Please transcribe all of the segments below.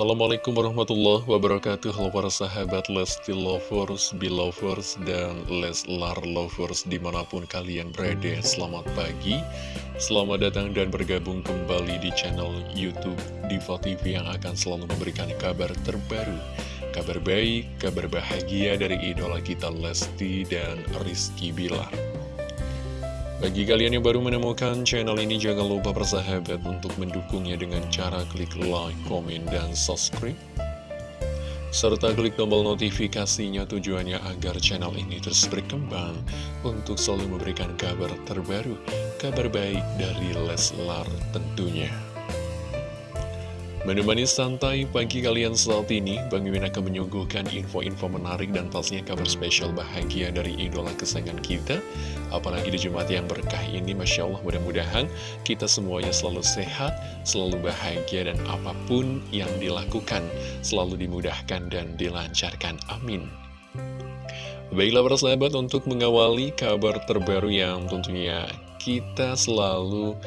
Assalamualaikum warahmatullahi wabarakatuh. Halo para sahabat Lesti Lovers, Belovers, dan Leslar Lovers di mana pun kalian berada. Selamat pagi, selamat datang dan bergabung kembali di channel Youtube Diva TV yang akan selalu memberikan kabar terbaru Kabar baik, kabar bahagia dari idola kita Lesti dan Rizky Bilar bagi kalian yang baru menemukan channel ini, jangan lupa bersahabat untuk mendukungnya dengan cara klik like, komen, dan subscribe. Serta klik tombol notifikasinya tujuannya agar channel ini terus berkembang untuk selalu memberikan kabar terbaru, kabar baik dari Leslar tentunya. Menemani santai pagi kalian saat ini, Bang Mimin akan menyuguhkan info-info menarik dan pastinya kabar spesial bahagia dari idola kesayangan kita. Apalagi di Jumat yang berkah ini, Masya Allah mudah-mudahan kita semuanya selalu sehat, selalu bahagia, dan apa pun yang dilakukan selalu dimudahkan dan dilancarkan. Amin. Baiklah para sahabat untuk mengawali kabar terbaru yang tentunya kita selalu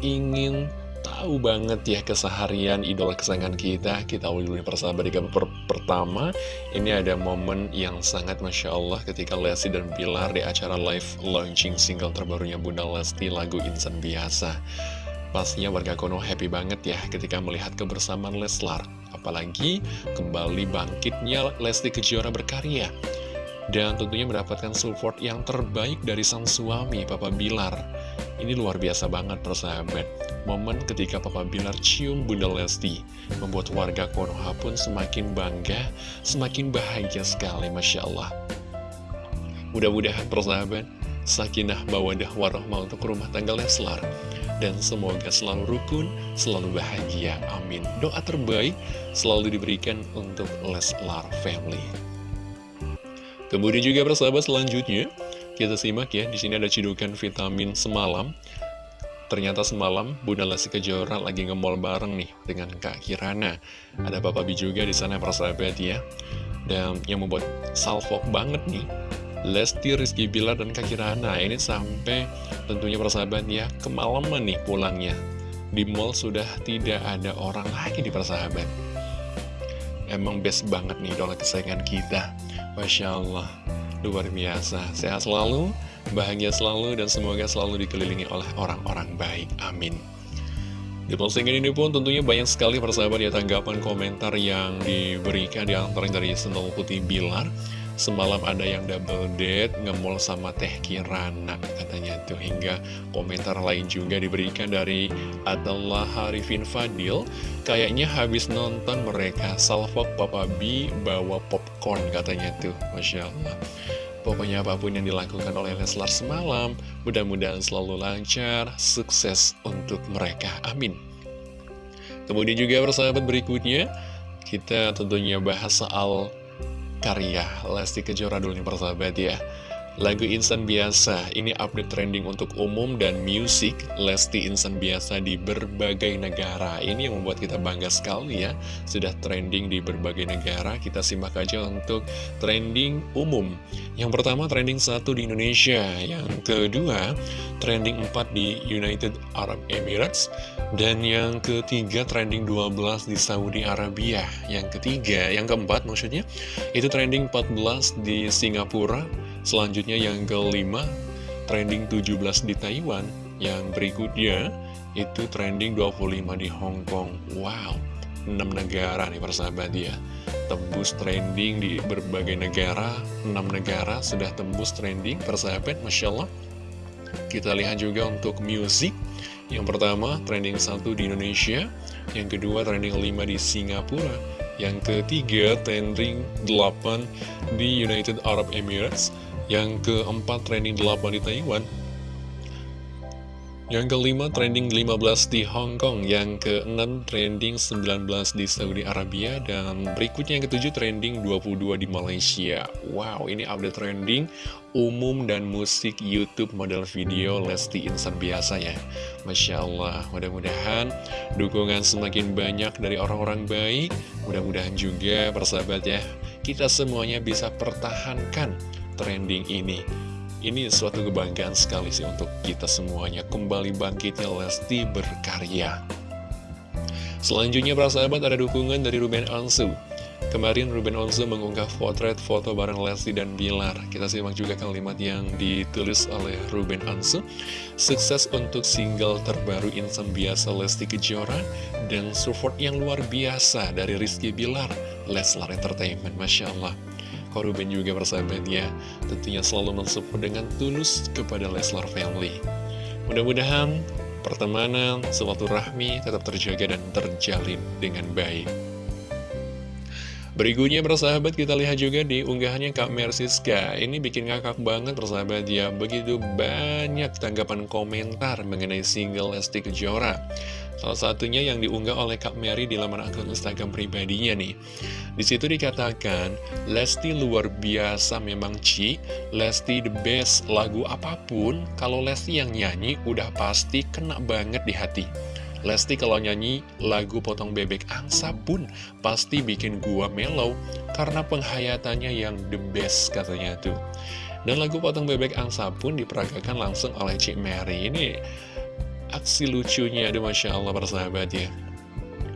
ingin tahu banget ya keseharian idola kesayangan kita Kita awali dulu persahabat di kabar pertama. Ini ada momen yang sangat Masya Allah ketika Lesti dan Bilar di acara live launching single terbarunya Bunda Lesti lagu Insan Biasa. Pastinya warga Kono happy banget ya ketika melihat kebersamaan Leslar. Apalagi kembali bangkitnya Lesti Kejora berkarya. Dan tentunya mendapatkan support yang terbaik dari sang suami, Papa Bilar. Ini luar biasa banget persahabat. Momen ketika Papa Bilar cium Bunda Lesti membuat warga Konoha pun semakin bangga, semakin bahagia sekali, Masya Allah. Mudah-mudahan persahabat, sakinah bawadah warahmah untuk rumah tangga Leslar. Dan semoga selalu rukun, selalu bahagia. Amin. Doa terbaik selalu diberikan untuk Leslar Family. Kemudian juga persahabat selanjutnya, kita simak ya, di sini ada cidukan vitamin semalam. Ternyata semalam Bunda Lesti Kejora lagi nge-mall bareng nih dengan Kak Kirana. Ada Papa B juga di sana persahabat ya. Dan yang membuat salfok banget nih Lesti, Rizky Bilar, dan Kak Kirana. Ini sampai tentunya persahabat ya Kemalaman nih pulangnya. Di mall sudah tidak ada orang lagi di persahabat Emang best banget nih idola kesayangan kita. Masya Allah Luar biasa Sehat selalu bahagia selalu, dan semoga selalu dikelilingi oleh orang-orang baik. Amin. Di postingan ini pun tentunya banyak sekali persahabat ya tanggapan komentar yang diberikan di antara dari Sentul Putih Bilar. Semalam ada yang double date, ngemol sama Teh Kirana katanya tuh hingga komentar lain juga diberikan dari Atallah Harifin Fadil. Kayaknya habis nonton mereka salvok Papa B bawa popcorn katanya tuh, Masya Allah. Pokoknya apa pun yang dilakukan oleh Leslar semalam, mudah-mudahan selalu lancar, sukses untuk mereka. Amin. Kemudian juga persahabat berikutnya, kita tentunya bahas soal karya Lesti Kejora dulu nih persahabat ya. Lagu Insan Biasa, ini update trending untuk umum dan musik Lesti Insan Biasa di berbagai negara. Ini yang membuat kita bangga sekali ya. Sudah trending di berbagai negara. Kita simak aja untuk trending umum. Yang pertama trending satu di Indonesia. Yang kedua trending 4 di United Arab Emirates. Dan yang ketiga trending 12 di Saudi Arabia. Yang ketiga, yang keempat maksudnya Itu trending 14 di Singapura Selanjutnya yang kelima, trending 17 di Taiwan. Yang berikutnya, itu trending 25 di Hong Kong. Wow, 6 negara nih persahabat ya. Tembus trending di berbagai negara, 6 negara sudah tembus trending persahabat, Masya Allah. Kita lihat juga untuk music. Yang pertama, trending 1 di Indonesia. Yang kedua, trending 5 di Singapura. Yang ketiga, trending 8 di United Arab Emirates. Yang keempat trending 8 di Taiwan. Yang kelima trending 15 di Hong Kong. Yang keenam trending 19 di Saudi Arabia. Dan berikutnya yang ketujuh trending 22 di Malaysia. Wow ini update trending umum dan musik Youtube model video Lesti Insan biasa ya Masya Allah mudah-mudahan dukungan semakin banyak dari orang-orang baik. Mudah-mudahan juga persahabat ya kita semuanya bisa pertahankan trending ini Ini suatu kebanggaan sekali sih untuk kita semuanya Kembali bangkitnya Lesti berkarya Selanjutnya para sahabat ada dukungan dari Ruben Onsu Kemarin Ruben Onzo mengunggah potret foto bareng Lesti dan Bilar. Kita simak juga kalimat yang ditulis oleh Ruben Onzo. Sukses untuk single terbaru Insan Biasa Lesti Kejora dan support yang luar biasa dari Rizky Bilar, Leslar Entertainment. Masya Allah. Kok Ruben juga bersahabat ya, tentunya selalu mensupport dengan tulus kepada Leslar Family. Mudah-mudahan pertemanan, suatu rahmi tetap terjaga dan terjalin dengan baik. Berikutnya bersahabat kita lihat juga di unggahannya Kak Mersiska. Ini bikin ngakak banget bersahabat ya. Begitu banyak tanggapan komentar mengenai single Lesti Kejora Salah satunya yang diunggah oleh Kak Mary di laman akun Instagram pribadinya nih. Di situ dikatakan, Lesti luar biasa memang Ci, Lesti the best, lagu apa pun, kalau Lesti yang nyanyi udah pasti kena banget di hati. Lesti kalau nyanyi lagu Potong Bebek Angsa pun pasti bikin gua mellow karena penghayatannya yang the best katanya tuh. Dan lagu Potong Bebek Angsa pun diperagakan langsung oleh Cik Mary. Ini aksi lucunya, aduh Masya Allah persahabat ya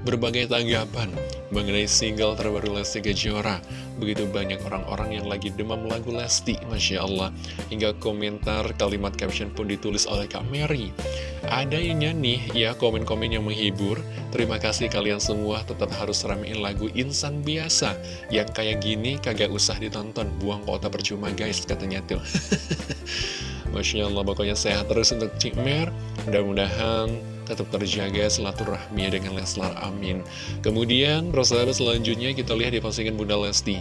berbagai tanggapan mengenai single terbaru Lesti Kejora. Begitu banyak orang-orang yang lagi demam lagu Lesti, Masya Allah. Hingga komentar kalimat caption pun ditulis oleh Kak Mary. Ada yang nyanyi, ya komen-komen yang menghibur. Terima kasih kalian semua tetap harus ramein lagu Insan Biasa. Yang kayak gini kagak usah ditonton, buang kota percuma guys, katanya tuh. Masya Allah, pokoknya sehat terus untuk Cik Mer. Mudah-mudahan tetap terjaga silaturahmi dengan Leslar, amin. Kemudian, persahabat selanjutnya kita lihat di postingan Bunda Lesti.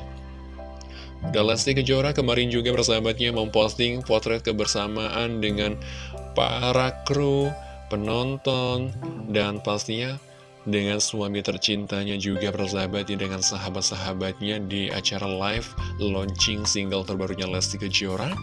Bunda Lesti Kejora kemarin juga persahabatnya memposting potret kebersamaan dengan para kru, penonton, dan pastinya dengan suami tercintanya juga persahabatnya dengan sahabat-sahabatnya di acara live launching single terbarunya Lesti Kejora.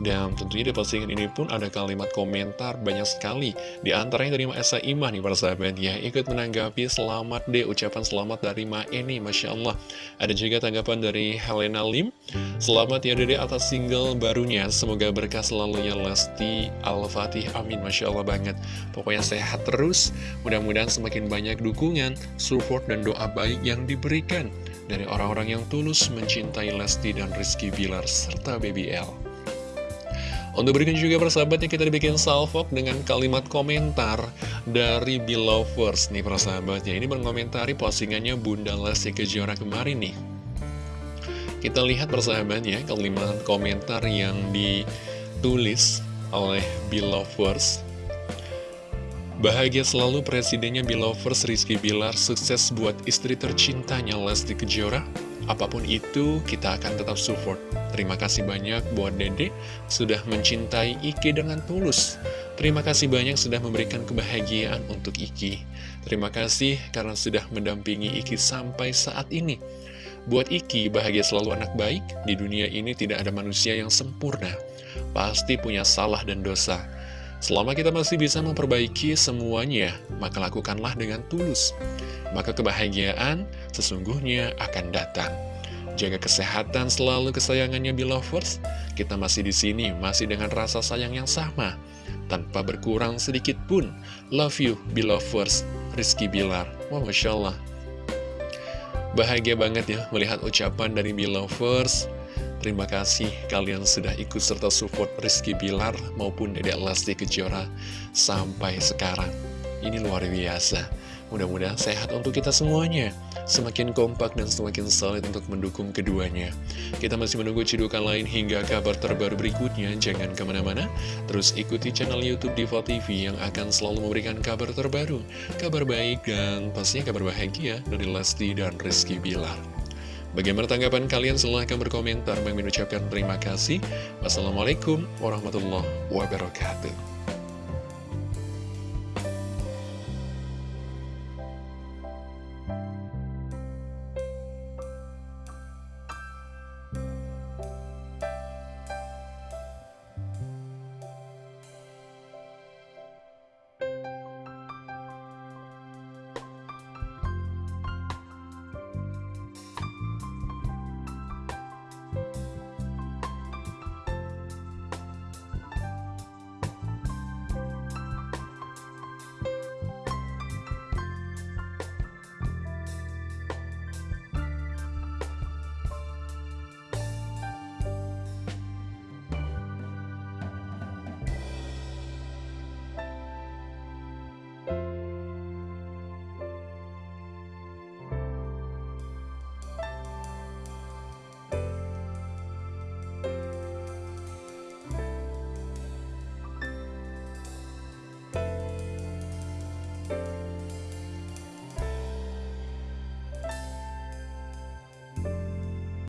Dan tentunya di postingan ini pun ada kalimat komentar banyak sekali. Di antaranya dari Esa Imah nih persahabat ya ikut menanggapi selamat deh ucapan selamat dari Ma Eni Masya Allah. Ada juga tanggapan dari Helena Lim. Selamat ya dede atas single barunya. Semoga berkah selalu ya Lesti Al-Fatih. Amin Masya Allah banget. Pokoknya sehat terus. Mudah-mudahan semakin banyak dukungan, support, dan doa baik yang diberikan dari orang-orang yang tulus mencintai Lesti dan Rizky Bilar serta BBL. Untuk berikan juga persahabatnya kita dibikin salvok dengan kalimat komentar dari Belovers nih persahabatnya. Ini mengomentari postingannya Bunda Lesti Kejora kemarin nih. Kita lihat persahabatnya kalimat komentar yang ditulis oleh Belovers Bahagia selalu presidennya Belovers Rizky Bilar sukses buat istri tercintanya Lesti Kejora. Apa pun itu, kita akan tetap support. Terima kasih banyak buat Dede sudah mencintai Iki dengan tulus. Terima kasih banyak sudah memberikan kebahagiaan untuk Iki. Terima kasih karena sudah mendampingi Iki sampai saat ini. Buat Iki, bahagia selalu anak baik. Di dunia ini tidak ada manusia yang sempurna. Pasti punya salah dan dosa. Selama kita masih bisa memperbaiki semuanya, maka lakukanlah dengan tulus. Maka kebahagiaan sesungguhnya akan datang. Jaga kesehatan selalu kesayangannya Belovers. Kita masih di sini, masih dengan rasa sayang yang sama. Tanpa berkurang sedikit pun. Love you, Belovers. Rizky Bilar. Wah, Masya Allah. Bahagia banget ya melihat ucapan dari Belovers. Terima kasih kalian sudah ikut serta support Rizky Bilar maupun Dedek Lesti Kejora sampai sekarang. Ini luar biasa. Mudah-mudahan sehat untuk kita semuanya. Semakin kompak dan semakin solid untuk mendukung keduanya. Kita masih menunggu cidukan lain hingga kabar terbaru berikutnya. Jangan ke mana-mana. Terus ikuti channel Youtube Diva TV yang akan selalu memberikan kabar terbaru. Kabar baik dan pastinya kabar bahagia dari Lesti dan Rizky Bilar. Bagaimana tanggapan kalian? Silahkan berkomentar. Mengucapkan terima kasih. Wassalamualaikum warahmatullahi wabarakatuh.